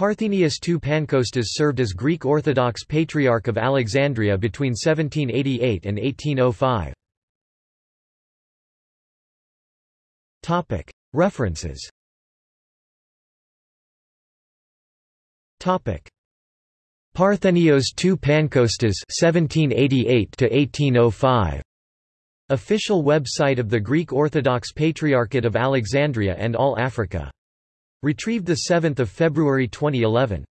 Parthenius II Pankostas served as Greek Orthodox Patriarch of Alexandria between 1788 and 1805. References Parthenios II Pankostas 1788 1805 Official website of the Greek Orthodox Patriarchate of Alexandria and All Africa. Retrieved 7 February 2011.